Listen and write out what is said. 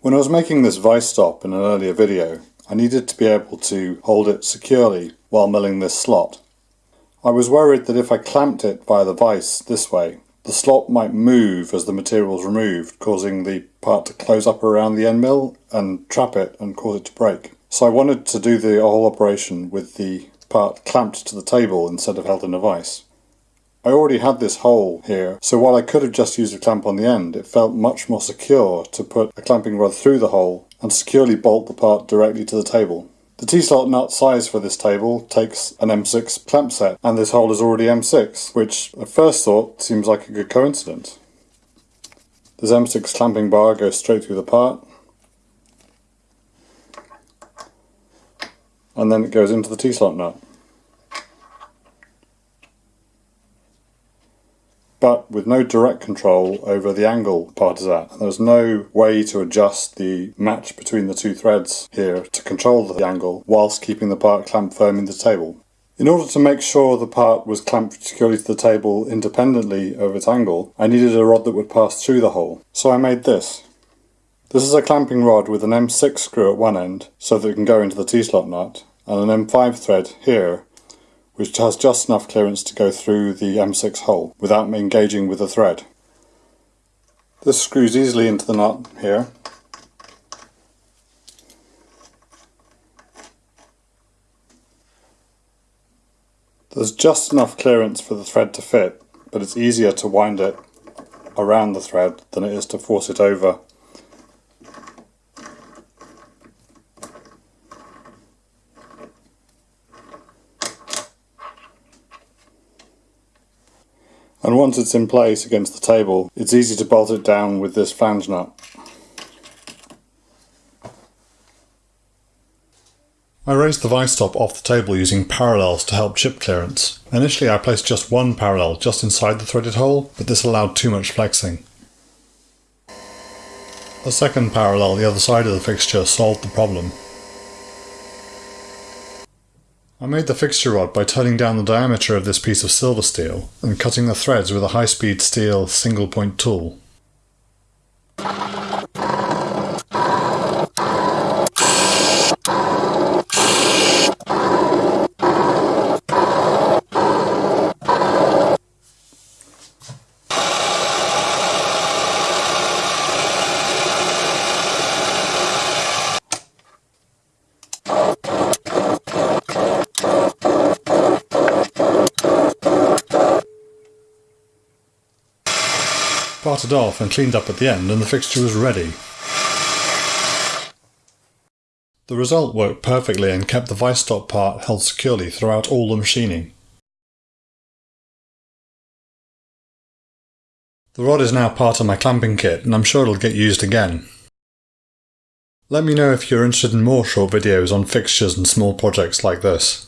When I was making this vice stop in an earlier video, I needed to be able to hold it securely while milling this slot. I was worried that if I clamped it via the vice this way, the slot might move as the material is removed, causing the part to close up around the end mill and trap it and cause it to break. So I wanted to do the whole operation with the part clamped to the table instead of held in a vice. I already had this hole here, so while I could have just used a clamp on the end, it felt much more secure to put a clamping rod through the hole and securely bolt the part directly to the table. The T-slot nut size for this table takes an M6 clamp set, and this hole is already M6, which at first thought seems like a good coincidence. This M6 clamping bar goes straight through the part, and then it goes into the T-slot nut. But with no direct control over the angle part is at. There's no way to adjust the match between the two threads here to control the angle whilst keeping the part clamped firm in the table. In order to make sure the part was clamped securely to the table independently of its angle, I needed a rod that would pass through the hole. So I made this. This is a clamping rod with an M6 screw at one end so that it can go into the T-slot nut and an M5 thread here which has just enough clearance to go through the M6 hole without engaging with the thread. This screws easily into the nut here. There's just enough clearance for the thread to fit, but it's easier to wind it around the thread than it is to force it over and once it's in place against the table it's easy to bolt it down with this flange nut. I raised the vice top off the table using parallels to help chip clearance. Initially I placed just one parallel just inside the threaded hole, but this allowed too much flexing. A second parallel the other side of the fixture solved the problem. I made the fixture rod by turning down the diameter of this piece of silver steel and cutting the threads with a high-speed steel single point tool. Parted off and cleaned up at the end and the fixture was ready. The result worked perfectly and kept the vice stop part held securely throughout all the machining. The rod is now part of my clamping kit and I'm sure it'll get used again. Let me know if you're interested in more short videos on fixtures and small projects like this.